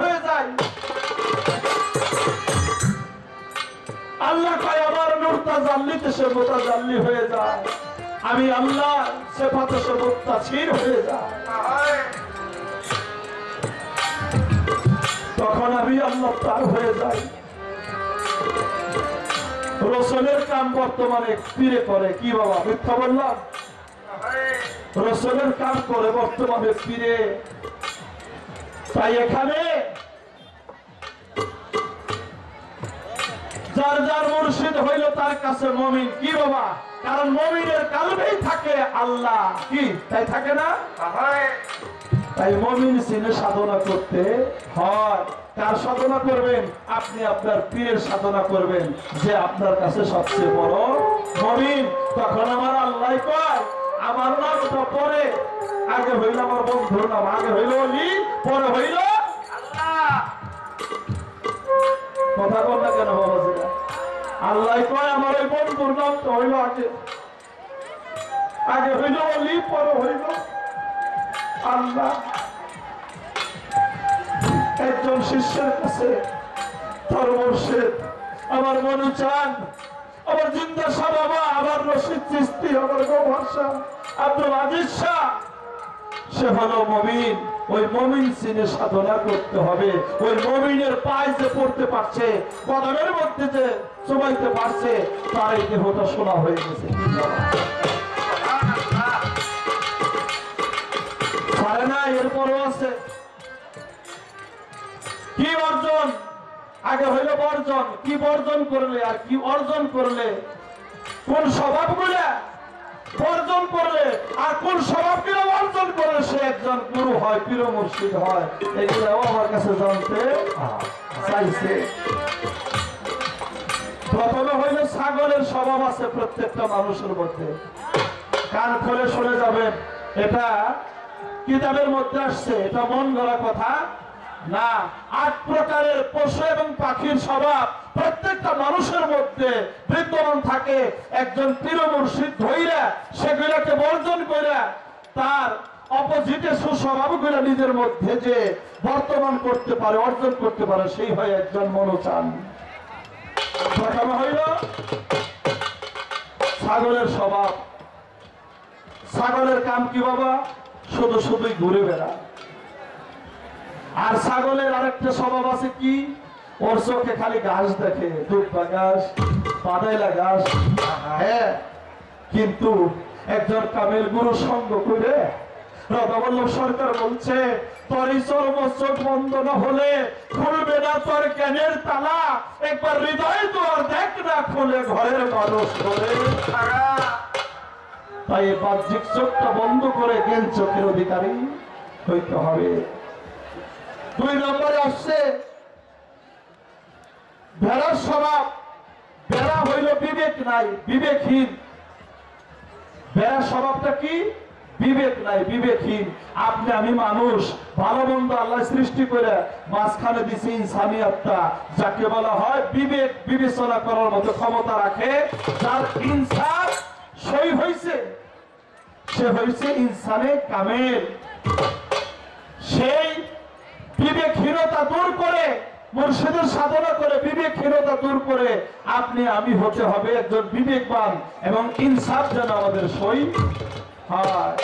হয়ে যাই আল্লাহ কয়, আমার সে হয়ে যায়। আমি আল্লাহ সে পাতে সে হয়ে যায়। তখন আমি আল্লাহ তার হয়ে যাই। কাম বর্তমানে পীরে করে, কি বাবা, মিথ্যা বললাম? রসলের কাম করে বর্তমানে পীরে। তাই এখানে যার যার মুর্শিদ হইল তার কাছে মমিন। কি বাবা? কারণ মমিনের কালবেই থাকে আল্লাহ। কি? তাই থাকে না? তাই মমিন সিনে সাধনা করতে হয়। কার সাধনা করবেন? আপনি আপনার পীরের সাধনা করবেন যে আপনার কাছে সবচেয়ে বড় মমিন। তখন আমার আল্লাহ কয় আমার নামটা পরে আগে হইল আমার বন্ধুর নাম, আগে হইল অলি, পরে হইল কথা বল না কেন বাবাজিরা? আল্লাহ কয়, আমার ওই বন্ধুর নামটা হইল আগে। আগে হইল অলি, পরে হইল আল্লাহ। একজন শিষ্যের কাছে তার আমার মনু চান, আমার জিন্দা শাহ বাবা আমার রশিদ চিস্তি, আমার গো ভরসা আব্দুল আজিজ শাহ। সে হলো মমিন। ওই মমিন সিনে সাধনা করতে হবে। ওই মমিনের পায়ে যে পড়তে পারছে, কদমের মধ্যে যে চুমাইতে পারছে তার এই দেহটা শোনা হয়ে গেছে। এরপরও আছে। কি অর্জন? আগে হইল বর্জন। কি বর্জন করলে আর কি অর্জন করলে? কোন স্বভাবগুলা? বর্জন করলে আর কোন স্বভাবগুলো অর্জন করলে সে একজন গুরু হয়, পীর মুর্শিদ হয়। এগুলো আমার কাছে জানতে চাইছে। প্রথমে হইল ছাগলের স্বভাব আছে প্রত্যেকটা মানুষের মধ্যে। কান খুলে শুনে যাবেন, এটা কিতাবের মধ্যে আসছে, এটা মন গড়া কথা না। আট প্রকারের পশু এবং পাখির স্বভাব প্রত্যেকটা মানুষের মধ্যে বিদ্যমান থাকে একজন পীর মুর্শিদ ধইরা সেগুলোকে বর্জন করে তার অপোজিটে সুস্বভাবগুলো নিজের মধ্যে যে বর্তমান করতে পারে, অর্জন করতে পারে, সেই হয় একজন মনোচান। হইল? ছাগলের স্বভাব। ছাগলের কাম কি বাবা? শুধু শুধুই ঘুরে বেড়ায়। আর ছাগলের আরেকটা স্বভাব আছে কি? ওর চোখে খালি ঘাস দেখে দুব্বা ঘাস পাদাইলা ঘাস। হ্যাঁ কিন্তু একজন কামেল গুরু সঙ্গ করে সরকার বলছে একবার চোখটা বন্ধ করে চোখের অধিকারী হইতে হবে। দুই নম্বরে আসছে ভেড়ার স্বভাব ভেড়া হইল বিবেক নাই, বিবেকহীন। ভেড়ার স্বভাবটা কি? বিবেক নাই, বিবেকহীন। আপনি, আমি মানুষ, ভালো মন্দ আল্লাহ সৃষ্টি করে মাঝখানে দিছে ইনসানিয়াতটা। যাকে বলা হয় বিবেক বিবেচনা করার মতো ক্ষমতা রাখে, যার ইনসান সই হইছে। সে হইছে ইনসানে কামেল। সেই বিবেকহীনতা দূর করে মুর্শিদের সাধনা করে বিবেকহীনতা দূর করে আপনি আমি হতে হবে একজন বিবেকবান এবং ইনসাফ যেন আমাদের সই হয়।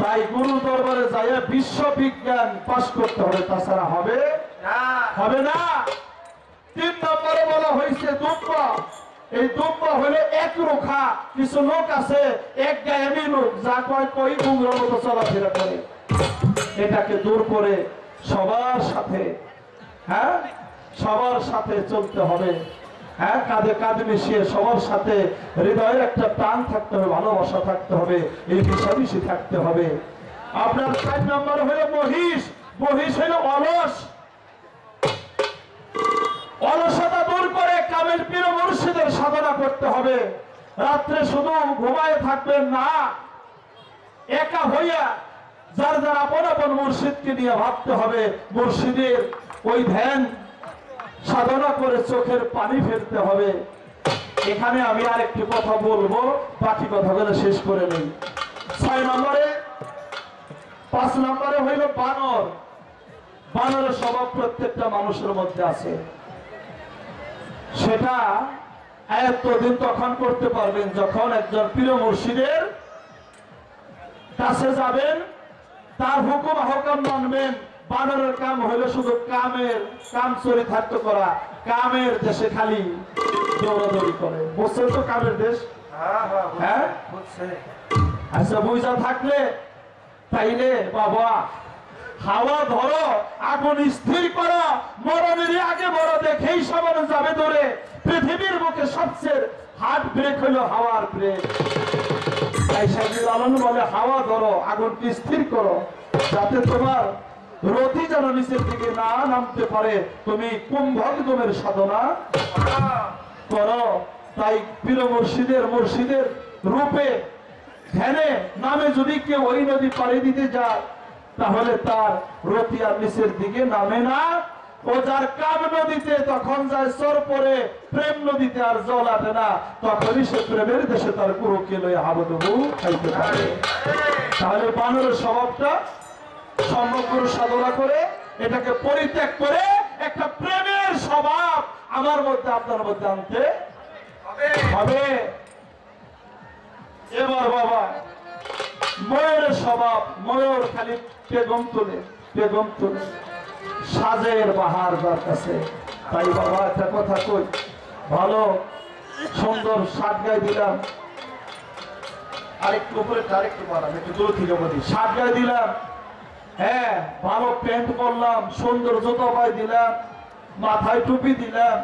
তাই গুরু দরবারে যাইয়া বিশ্ববিজ্ঞান পাশ করতে হবে তাছাড়া হবে হবে না। তিন নম্বরে বলা হয়েছে দুব্বা। এই দুব্বা হলে এক রোখা কিছু লোক আছে এক গায়ামি লোক যা কয় কই গুমরার মতো চলাফেরা করে। এটাকে দূর করে সবার সাথে হ্যাঁ? সবার সাথে চলতে হবে। হ্যাঁ? কাঁধে কাঁধ মিশিয়ে সবার সাথে হৃদয়ের একটা টান থাকতে হবে, ভালোবাসা থাকতে হবে এই মিশামিশি থাকতে হবে। আপনার চার নম্বর হলো মহিষ। মহিষ হলো অলস। অলসতা দূর করে কামেল পীর মুর্শিদের সাধনা করতে হবে। রাত্রে শুধু ঘুমায় থাকবেন না, একা হইয়া যার যার আপন আপন মুর্শিদকে নিয়ে ভাবতে হবে। মুর্শিদের ওই ধ্যান সাধনা করে চোখের পানি ফেলতে হবে। এখানে আমি আরেকটি কথা বলব, বাকি কথাগুলো শেষ করে নেই। ছয় নম্বরে, পাঁচ নম্বরে হইল বানর। বানরের স্বভাব প্রত্যেকটা মানুষের মধ্যে আছে। সেটা এতদিন তখন করতে পারবেন যখন একজন প্রিয় মুর্শিদের কাছে যাবেন, তার হুকুম আহকাম মানবেন। বানরের কাম হইল শুধু কামের কাম চরিতার্থ করা কামের দেশে খালি দৌড়াদৌড়ি করে। বুঝছেন তো কামের দেশ? হ্যাঁ হ্যাঁ হ্যাঁ? আচ্ছা বুঝা থাকলে তাইলে বাবা হাওয়া ধরো আগুন স্থির করো মরণেরই আগে বড় দেখেই সবার যাবে ধরে পৃথিবীর বুকে সবচেয়ে হার্ট ব্রেক হলো হাওয়ার ব্রেক তাই আলম বলে হাওয়া ধরো আগুনকে স্থির করো যাতে তোমার রতি যেন নিচের দিকে না নামতে পারে, তুমি কুম্ভকদমের সাধনা? করো। তাই পীর মুর্শিদের মুর্শিদের রূপে, ধ্যানে, নামে যদি কেউ ওই নদী পাড়ি দিতে যায়, তাহলে তার রতি আর নিচের দিকে নামে না। ও যার কাম নদীতে, তখন যায় সর পরে, প্রেম নদীতে আর জল আটে না, তখনই সে প্রেমের দেশে তার কুরুকে লয়ে হাবুডুবু খাইতে পারে তাহলে বানরের স্বভাবটা সমগ্র সাধনা করে এটাকে পরিত্যাগ করে একটা প্রেমের স্বভাব আমার মধ্যে, আপনার মধ্যে আনতে হবে। এবার বাবা, ময়ূরের স্বভাব, ময়ূর খালি পেগম তুলে পেগম তুলে। সাজের বাহার যার কাছে। তাই বাবা, একটা কথা কই, ভালো, সুন্দর সাত গায়ে দিলাম। আরেকটু উপরে, আরেকটু বাড়াম একটু দূর থেকে বলি। সাত গায়ে দিলাম। হ্যাঁ ভালো প্যান্ট পরলাম সুন্দর জুতো পায়ে দিলাম মাথায় টুপি দিলাম।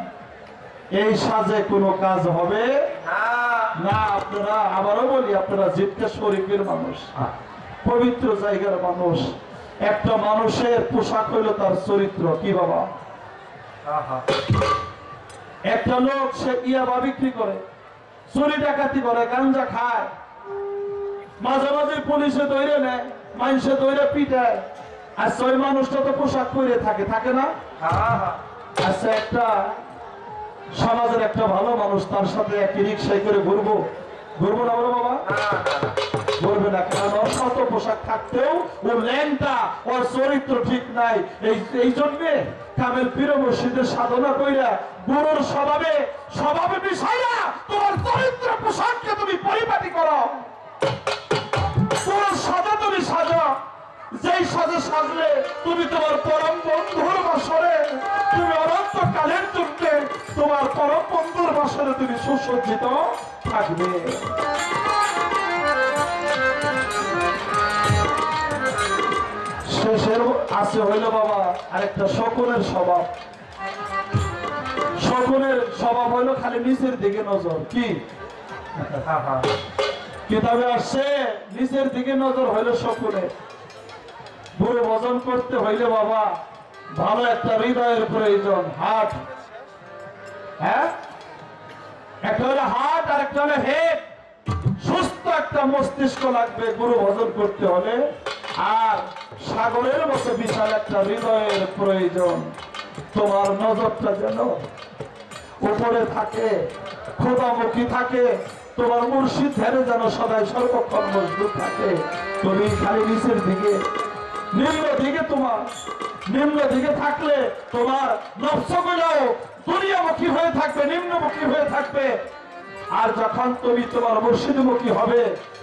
এই সাজে কোনো কাজ হবে? না। আপনারা আবারও বলি আপনারা জিততে শরীফের মানুষ। পবিত্র জায়গার মানুষ। একটা মানুষের পোশাক হইল তার চরিত্র কি বাবা? একটা লোক সে ইয়াবা বিক্রি করে চুরি ডাকাতি করে গাঞ্জা খায়। মাঝে মাঝে পুলিশে দৌড়ে নেয়। মানুষে দৌড়ে পিটায় আর ওই মানুষটা তো পোশাক পরে থাকে থাকে না? হ্যাঁ। আচ্ছা একটা সমাজের একটা ভালো মানুষ তার সাথে একই রিক্সায় করে ঘুরবো। ঘুরবো না বলো বাবা? না না না। করবে কারণ ওর শত পোশাক থাকতেও ও ল্যাংটা ওর চরিত্র ঠিক নাই। এই এই জন্যে কামেল পীর মুর্শিদের সাধনা কইরা গুরুর স্বভাবে স্বভাবে বিষয়া তোমার চরিত্র পোশাককে তুমি পরিপাটি করো। সাজা, যেই সাজে সাজলে তুমি তোমার পরম বন্ধুর বাসরে, তুমি অনন্ত কালের জন্য তোমার পরম বন্ধুর বাসরে তুমি সুসজ্জিত থাকবে। শেষের আছে হইল বাবা আরেকটা শকুনের স্বভাব। শকুনের স্বভাব হইল খালি নিচের দিকে নজর, কি? কিতাবে আসছে, নিচের দিকে নজর হইল শকুনের বুড়ো ভজন করতে হইলে বাবা, ভালো একটা হৃদয়ের প্রয়োজন, হাট। হ্যাঁ? একটা হলো হাট, আর একটা হলো হেড সুস্থ একটা মস্তিষ্ক লাগবে গুরু ভজন করতে হলে, আর সাগরের মতো বিশাল একটা হৃদয়ের প্রয়োজন। তোমার নজরটা যেন উপরে থাকে, খোদামুখী থাকে তোমার মুর্শিদ ধ্যানে যেন সদাই সর্বক্ষণ মজবুত থাকে। তুমি খালি নিচের দিকে নিম্ন দিকে তোমার নিম্ন দিকে থাকলে তোমার নকশগুলোও দুনিয়ামুখী হয়ে থাকবে নিম্নমুখী হয়ে থাকবে। আর যখন তুমি তোমার মুর্শিদমুখী হবে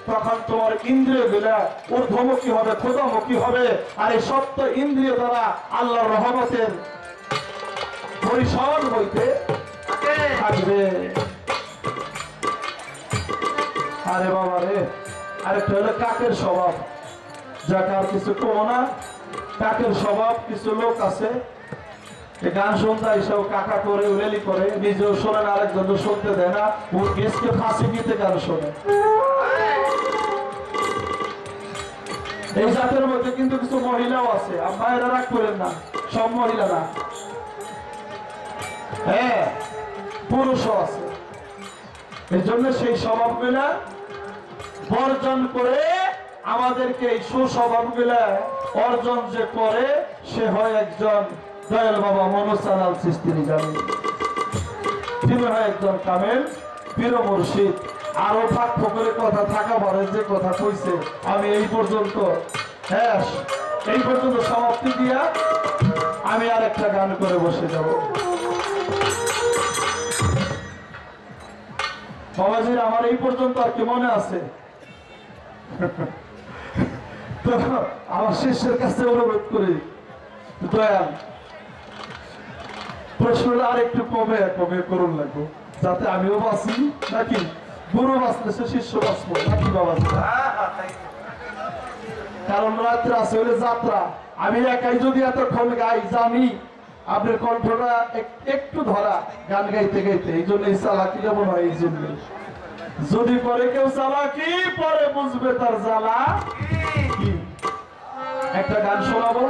তখন তোমার ইন্দ্রিয়গুলা ঊর্ধ্বমুখী হবে ক্ষুদামুখী হবে। আর এই সত্য ইন্দ্রিয় দ্বারা আল্লাহর রহমতের পরিসর হইতে থাকে থাকবে আরে বাবা রে। আরেকটা হলো কাকের স্বভাব। যাকে আর কিছু কমো না, কাকের স্বভাব, কিছু লোক আছে। গান এইসব কাকা করে, উলেলি করে, নিজেও শোনে না, আরেকজন শুনতে দেয় না। ও গেছকে ফাঁসি দিতে গান শোনে? এই জাতের মধ্যে কিন্তু কিছু মহিলাও আছে। রাগ করেন না, সব মহিলা না। হ্যাঁ পুরুষও আছে। এই জন্য সেই স্বভাব স্বভাবগুলা বর্জন করে আমাদেরকে এই সুস্বভাবগুলা অর্জন যে করে, সে হয় একজন দয়াল বাবা মনুসালাল সৃষ্টির জানি তিনি হয় একজন কামেল পীর মুর্শিদ। আরও ফাঁক ফকরে কথা থাকা পরে যে কথা কইছে, আমি এই পর্যন্ত হ্যাঁ এই পর্যন্ত সমাপ্তি দিয়া আমি আর একটা গান করে বসে যাব। বাবাজির, আমার এই পর্যন্ত আর কি মনে আছে? আমার শিষ্যের কাছে অনুরোধ করি, দয়াল, প্রশ্নটা কমে কমে করুন লাগবো। যাতে আমিও বাঁচি, নাকি গুরু বাঁচলে সে শিষ্য বাঁচবো, নাকি তো। কারণ রাত্রে আছে হলে যাত্রা। আমি একাই যদি এতক্ষণ গাই, জানি আপনার কণ্ঠটা একটু ধরা গান গাইতে গাইতে, এই জন্য এই চালাকি যেমন হয়, এই জন্য যদি পরে কেউ চালাকি পরে বুঝবে তার জ্বালা? একটা গান শোনাবো?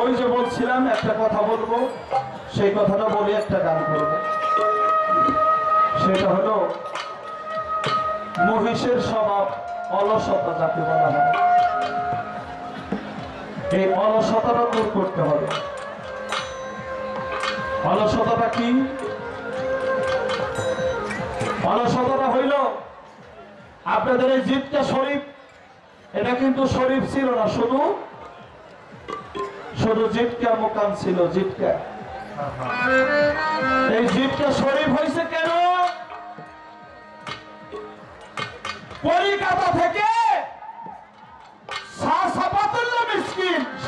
ওই যে বলছিলাম, একটা কথা বলব। সেই কথাটা বলে একটা গান করব। সেটা হলো, মহিষের স্বভাব অলসতা যাকে বলা হয়। এই অলসতাটা দূর করতে হবে। অলসতাটা কি? অলসতাটা হইল, আপনাদের এই জিতটা শরীফ। এটা কিন্তু শরীফ ছিল না, শুধু শুধু জিটকা মোকাম ছিল হ্যাঁ। এই জিটকা শরীফ হয়েছে কেন? কলিকাতা থেকে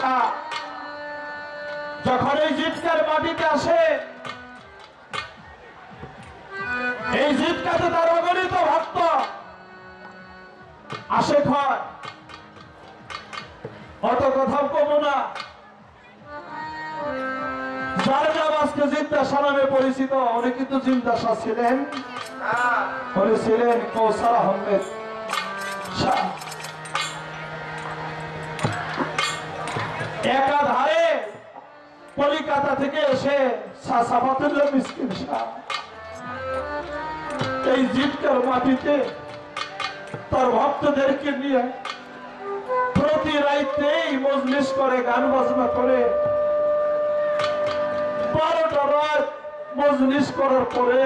শাহ যখন এই জিটকার মাটিতে আসে, এই জিটকাতে তার অগণিত ভক্ত আসে হয় অত কথা কমো না যার নাম আজকে নামে পরিচিত, উনি কিন্তু জিন্দাসা ছিলেন। উনি ছিলেন আহমেদ শাহ। একাধারে কলিকাতা থেকে এসে এই জিটকার মাটিতে তার ভক্তদেরকে নিয়ে প্রতি রাইতেই মজলিস করে, গান বাজনা করে। বারোটা রাত মজলিস করার পরে